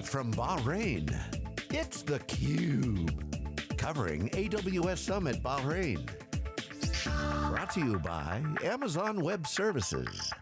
Live from Bahrain, it's theCUBE. Covering AWS Summit Bahrain. Brought to you by Amazon Web Services.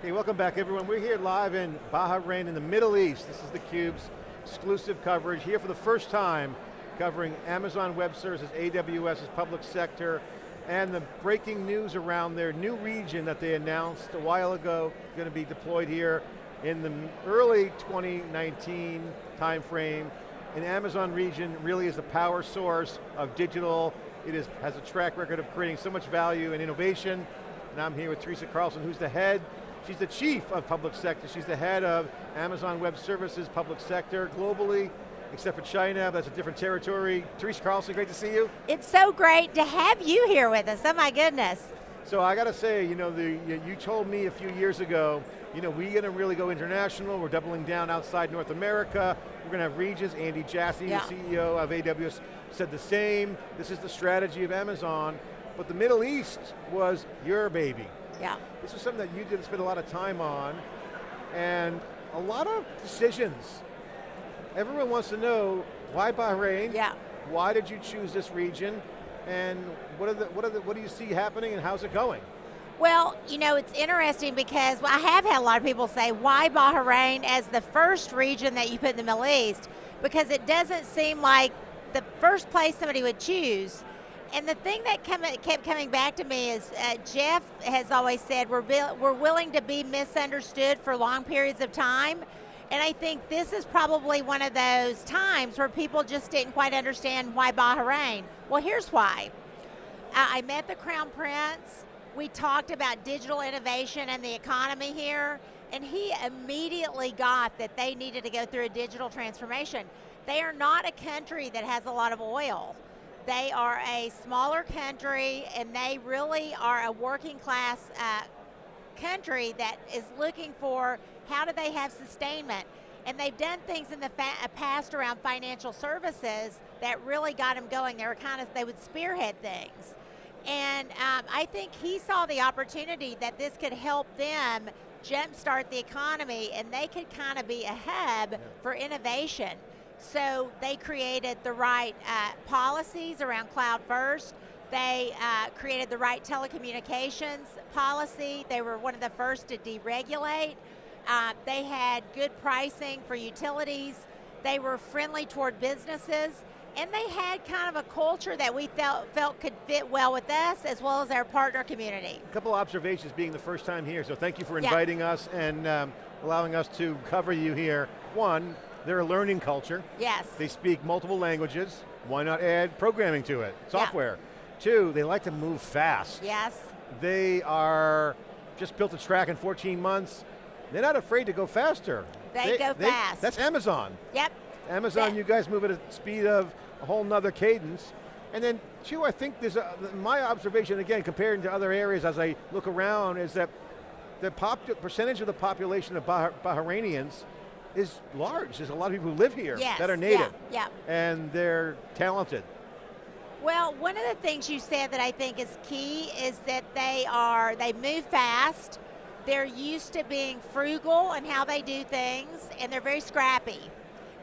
Hey, welcome back everyone. We're here live in Bahrain in the Middle East. This is theCUBE's exclusive coverage, here for the first time, covering Amazon Web Services, AWS's public sector, and the breaking news around their new region that they announced a while ago, going to be deployed here in the early 2019 timeframe. An Amazon region really is a power source of digital. It is, has a track record of creating so much value and innovation. And I'm here with Teresa Carlson, who's the head She's the chief of public sector. She's the head of Amazon Web Services, public sector globally except for China, that's a different territory. Teresa Carlson, great to see you. It's so great to have you here with us, oh my goodness. So I got to say, you know, the, you told me a few years ago, you know, we're going to really go international, we're doubling down outside North America, we're going to have regions, Andy Jassy, yeah. the CEO of AWS, said the same, this is the strategy of Amazon, but the Middle East was your baby. Yeah. This was something that you did spend a lot of time on, and a lot of decisions everyone wants to know why Bahrain? Yeah. Why did you choose this region? And what, are the, what, are the, what do you see happening and how's it going? Well, you know, it's interesting because I have had a lot of people say, why Bahrain as the first region that you put in the Middle East? Because it doesn't seem like the first place somebody would choose. And the thing that come, kept coming back to me is uh, Jeff has always said we're, we're willing to be misunderstood for long periods of time. And I think this is probably one of those times where people just didn't quite understand why Bahrain. Well, here's why. I met the Crown Prince. We talked about digital innovation and the economy here, and he immediately got that they needed to go through a digital transformation. They are not a country that has a lot of oil. They are a smaller country, and they really are a working class uh, country that is looking for how do they have sustainment. And they've done things in the uh, past around financial services that really got them going. They were kind of, they would spearhead things. And um, I think he saw the opportunity that this could help them jumpstart the economy and they could kind of be a hub for innovation. So they created the right uh, policies around cloud first, they uh, created the right telecommunications policy. They were one of the first to deregulate. Uh, they had good pricing for utilities. They were friendly toward businesses. And they had kind of a culture that we felt, felt could fit well with us as well as our partner community. A couple observations being the first time here, so thank you for inviting yeah. us and um, allowing us to cover you here. One, they're a learning culture. Yes. They speak multiple languages. Why not add programming to it, software? Yeah. Two, they like to move fast. Yes. They are just built a track in 14 months. They're not afraid to go faster. They, they go they, fast. That's Amazon. Yep. Amazon, you guys move at a speed of a whole nother cadence. And then two, I think there's a, my observation, again, comparing to other areas as I look around, is that the percentage of the population of bah Bahrainians is large. There's a lot of people who live here yes, that are native. Yeah, yeah. And they're talented. Well, one of the things you said that I think is key is that they are, they move fast, they're used to being frugal and how they do things, and they're very scrappy.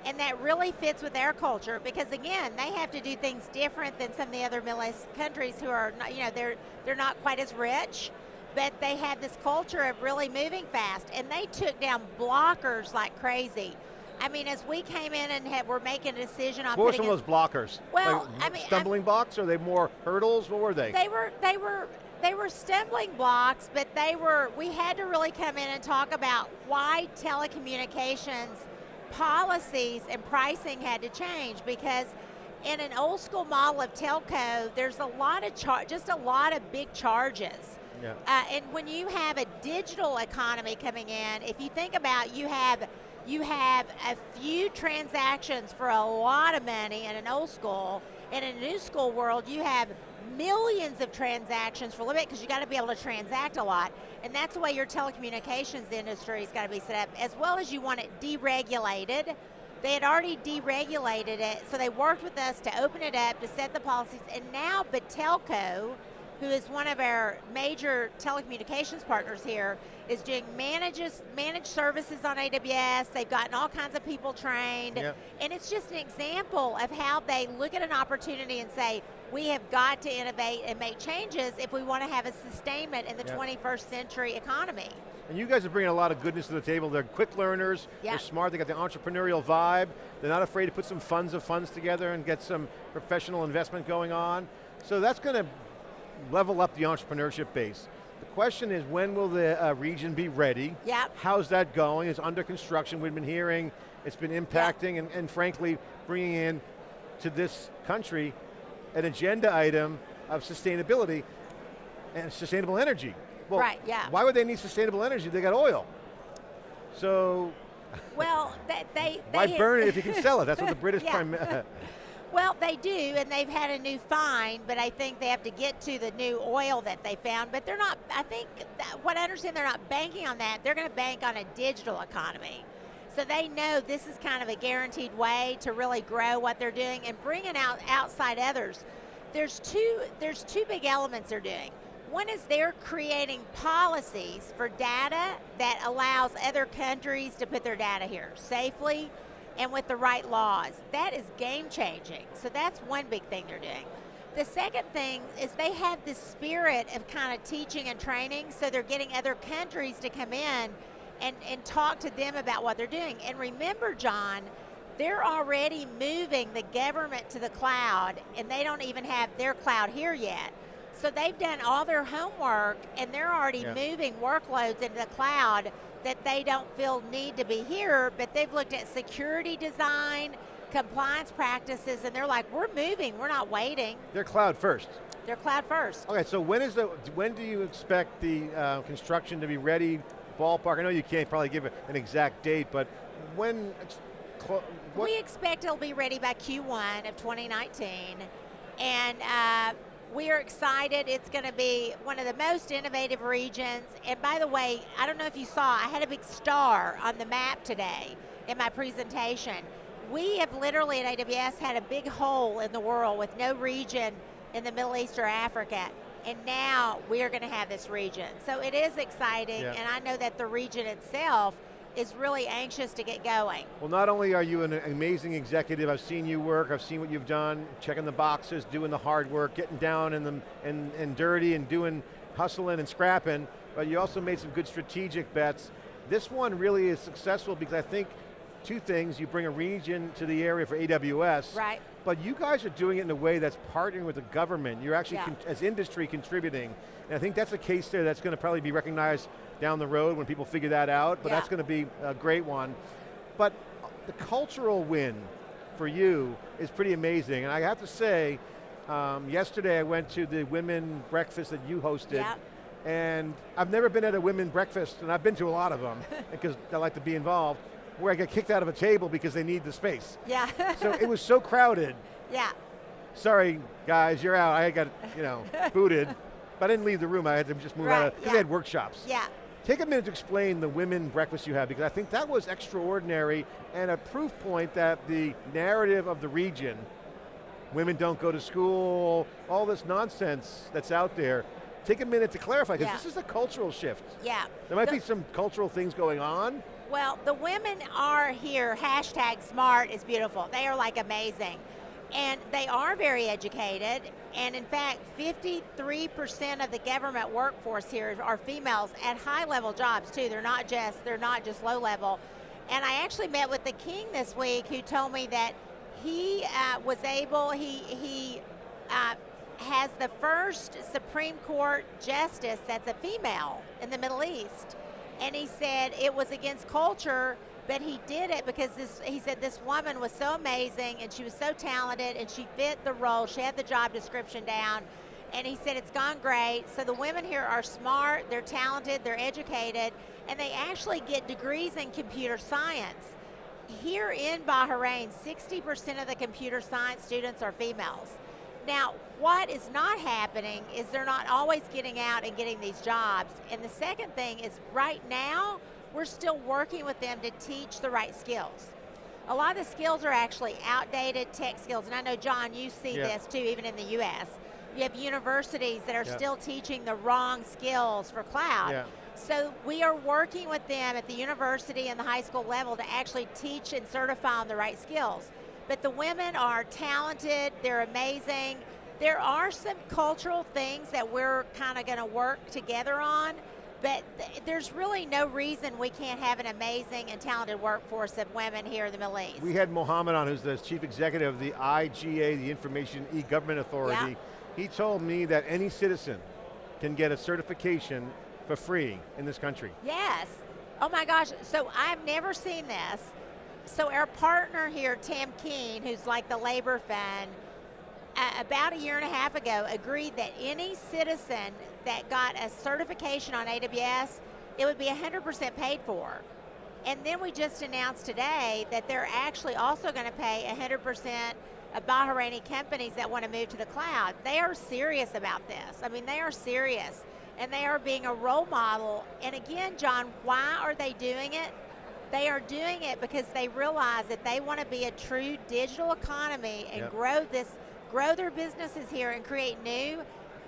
And that really fits with their culture because again, they have to do things different than some of the other Middle East countries who are, not, you know, they're, they're not quite as rich, but they have this culture of really moving fast. And they took down blockers like crazy. I mean, as we came in and had, were making a decision on What were some of those blockers? Well, like I mean, stumbling I'm, blocks, are they more hurdles? What were they? They were, they were, they were stumbling blocks, but they were, we had to really come in and talk about why telecommunications policies and pricing had to change because in an old school model of telco, there's a lot of char just a lot of big charges. Yeah. Uh, and when you have a digital economy coming in, if you think about you have you have a few transactions for a lot of money in an old school. In a new school world, you have millions of transactions for a little bit because you got to be able to transact a lot. And that's the way your telecommunications industry has got to be set up, as well as you want it deregulated. They had already deregulated it, so they worked with us to open it up, to set the policies, and now Batelco who is one of our major telecommunications partners here, is doing manages managed services on AWS. They've gotten all kinds of people trained, Yep. and it's just an example of how they look at an opportunity and say, we have got to innovate and make changes if we want to have a sustainment in the Yep. 21st century economy. And you guys are bringing a lot of goodness to the table. They're quick learners, Yeah. they're smart, they got the entrepreneurial vibe. They're not afraid to put some funds of funds together and get some professional investment going on. So that's going to level up the entrepreneurship base. The question is, when will the uh, region be ready? Yep. How's that going? It's under construction. We've been hearing it's been impacting and, and frankly bringing in to this country an agenda item of sustainability and sustainable energy. Well, Right, yeah. Why would they need sustainable energy? They got oil. So Well, they, they, why burn it if you can sell it? That's what the British Yeah. prime. Well, they do, and they've had a new find, but I think they have to get to the new oil that they found. But they're not, I think, what I understand, they're not banking on that. They're going to bank on a digital economy. So they know this is kind of a guaranteed way to really grow what they're doing and bringing out outside others. There's two, there's two big elements they're doing. One is they're creating policies for data that allows other countries to put their data here safely and with the right laws. That is game changing. So that's one big thing they're doing. The second thing is they have this spirit of kind of teaching and training, so they're getting other countries to come in and, and talk to them about what they're doing. And remember, John, they're already moving the government to the cloud, and they don't even have their cloud here yet. So they've done all their homework, and they're already Yeah. moving workloads into the cloud that they don't feel need to be here, but they've looked at security design, compliance practices, and they're like, we're moving, we're not waiting. They're cloud first. They're cloud first. Okay, so when is the when do you expect the uh, construction to be ready? Ballpark. I know you can't probably give an exact date, but when? What, We expect it'll be ready by Q1 of 2019, and uh, we are excited. It's going to be one of the most innovative regions. And by the way, I don't know if you saw, I had a big star on the map today in my presentation. We have literally at AWS had a big hole in the world with no region in the Middle East or Africa. And now we are going to have this region. So it is exciting, Yeah. and I know that the region itself is really anxious to get going. well, not only are you an amazing executive, I've seen you work, I've seen what you've done, checking the boxes, doing the hard work, getting down in the and, and dirty and doing hustling and scrapping, but you also made some good strategic bets. This one really is successful because I think two things, you bring a region to the area for AWS, Right. But you guys are doing it in a way that's partnering with the government. You're actually, Yeah. as industry, contributing. And I think that's a case there that's going to probably be recognized down the road when people figure that out, but Yeah. that's going to be a great one. But the cultural win for you is pretty amazing. And I have to say, um, yesterday I went to the women breakfast that you hosted. Yep. And I've never been at a women breakfast, and I've been to a lot of them, because I like to be involved, where I get kicked out of a table because they need the space. Yeah. So it was so crowded. yeah. Sorry, guys, you're out. I got, you know, booted. But I didn't leave the room. I had to just move out Right, of, because yeah. they had workshops. Yeah. Take a minute to explain the women breakfast you had, because I think that was extraordinary and a proof point that the narrative of the region, women don't go to school, all this nonsense that's out there, take a minute to clarify, because Yeah. this is a cultural shift. Yeah. There might The- be some cultural things going on. Well, the women are here. Hashtag smart is beautiful. They are like amazing. And they are very educated. And in fact, 53% of the government workforce here are females at high level jobs too. They're not just they're not just low level. And I actually met with the king this week who told me that he uh, was able, he, he uh, has the first Supreme Court justice that's a female in the Middle East. And he said it was against culture, but he did it because this, he said this woman was so amazing and she was so talented and she fit the role. She had the job description down. And he said it's gone great. So the women here are smart, they're talented, they're educated, and they actually get degrees in computer science. Here in Bahrain, 60% of the computer science students are females. Now, what is not happening is they're not always getting out and getting these jobs. And the second thing is right now, we're still working with them to teach the right skills. A lot of the skills are actually outdated tech skills, and I know, John, you see Yeah. this too, even in the US. You have universities that are Yeah. still teaching the wrong skills for cloud. Yeah. So we are working with them at the university and the high school level to actually teach and certify on the right skills. But the women are talented, they're amazing. There are some cultural things that we're kind of going to work together on, but th- there's really no reason we can't have an amazing and talented workforce of women here in the Middle East. We had Mohammed on, who's the chief executive of the IGA, the Information E-Government Authority. Yeah. He told me that any citizen can get a certification for free in this country. Yes. Oh my gosh. So I've never seen this. So our partner here, Tam Keen, who's like the labor fund, uh, about a year and a half ago agreed that any citizen that got a certification on AWS, it would be 100% paid for. And then we just announced today that they're actually also going to pay 100% of Bahraini companies that want to move to the cloud. They are serious about this. I mean, they are serious. And they are being a role model. And again, John, why are they doing it? They are doing it because they realize that they want to be a true digital economy and Yep. grow this, grow their businesses here and create new.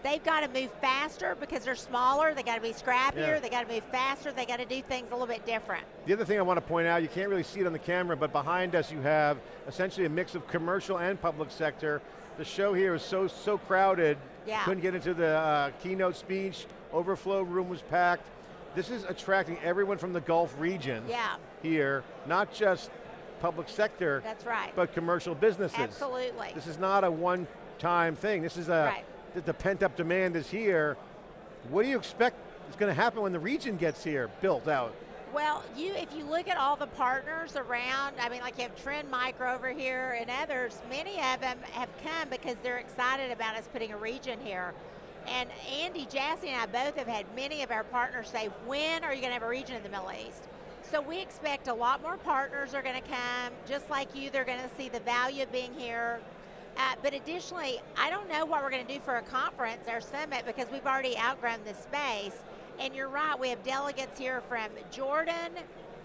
They've got to move faster because they're smaller. They got to be scrappier. Yeah. They got to move faster. They got to do things a little bit different. The other thing I want to point out, you can't really see it on the camera, but behind us you have essentially a mix of commercial and public sector. The show here is so, so crowded, Yeah. couldn't get into the uh, keynote speech, overflow room was packed. This is attracting everyone from the Gulf region Yeah, here, not just public sector, that's right. but commercial businesses. Absolutely. This is not a one-time thing. This is a, Right. the, the pent-up demand is here. What do you expect is going to happen when the region gets here, built out? Well, you if you look at all the partners around, I mean, like you have Trend Micro over here and others. Many of them have come because they're excited about us putting a region here. And Andy Jassy and I both have had many of our partners say, "When are you going to have a region in the Middle East?" So we expect a lot more partners are going to come, just like you. They're going to see the value of being here. Uh, but additionally, I don't know what we're going to do for a conference, or summit, because we've already outgrown the space. And you're right, we have delegates here from Jordan,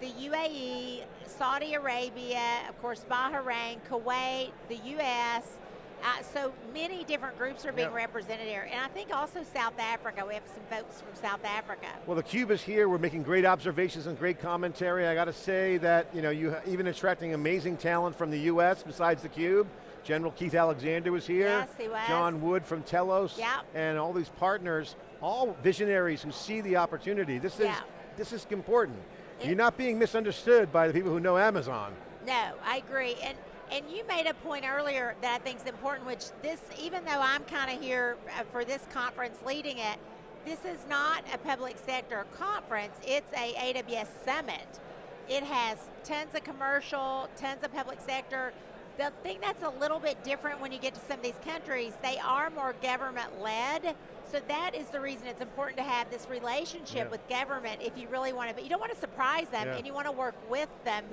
the UAE, Saudi Arabia, of course, Bahrain, Kuwait, the US. Uh, so many different groups are being Yep. represented here. And I think also South Africa. We have some folks from South Africa. Well, the Cube is here. We're making great observations and great commentary. I got to say that you know you even attracting amazing talent from the U.S. besides the Cube. General Keith Alexander was here. Yes, he was. John Wood from Telos. Yep. And all these partners, all visionaries who see the opportunity. This is Yeah. this is important. It- You're not being misunderstood by the people who know Amazon. No, I agree. And and you made a point earlier that I think is important, which this, even though I'm kind of here uh, for this conference leading it, this is not a public sector conference. It's a AWS summit. It has tons of commercial, tons of public sector. The thing that's a little bit different when you get to some of these countries, they are more government led. So that is the reason it's important to have this relationship Yeah. with government if you really want to, but you don't want to surprise them Yeah. and you want to work with them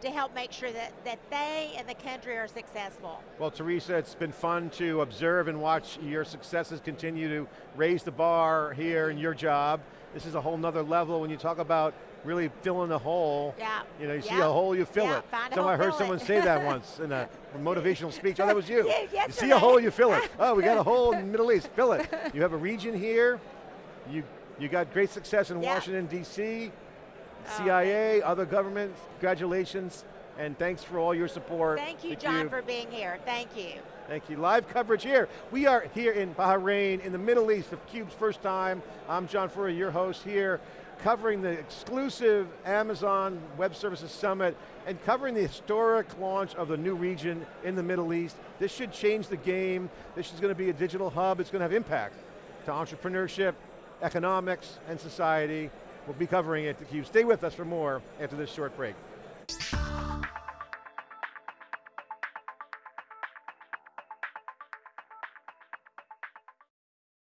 to help make sure that, that they and the country are successful. Well, Teresa, it's been fun to observe and watch your successes continue to raise the bar here in your job. This is a whole nother level when you talk about really filling the hole. Yeah. You know, you see a hole, you fill Yeah, it. find So I heard someone it. say that once in a motivational speech. Oh, that was you. Yeah, you see a hole, you fill it. Oh, we got a hole in the Middle East, fill it. You have a region here. You you got great success in Yeah. Washington, D.C., Oh, CIA, other governments. Congratulations, and thanks for all your support. Thank you, The John, Cube. for being here. Thank you. Thank you. Live coverage here. We are here in Bahrain, in the Middle East, of CUBE's first time. I'm John Furrier, your host here, covering the exclusive Amazon Web Services Summit and covering the historic launch of the new region in the Middle East. This should change the game. This is going to be a digital hub. It's going to have impact to entrepreneurship, economics, and society. We'll be covering it at theCUBE. Stay with us for more after this short break.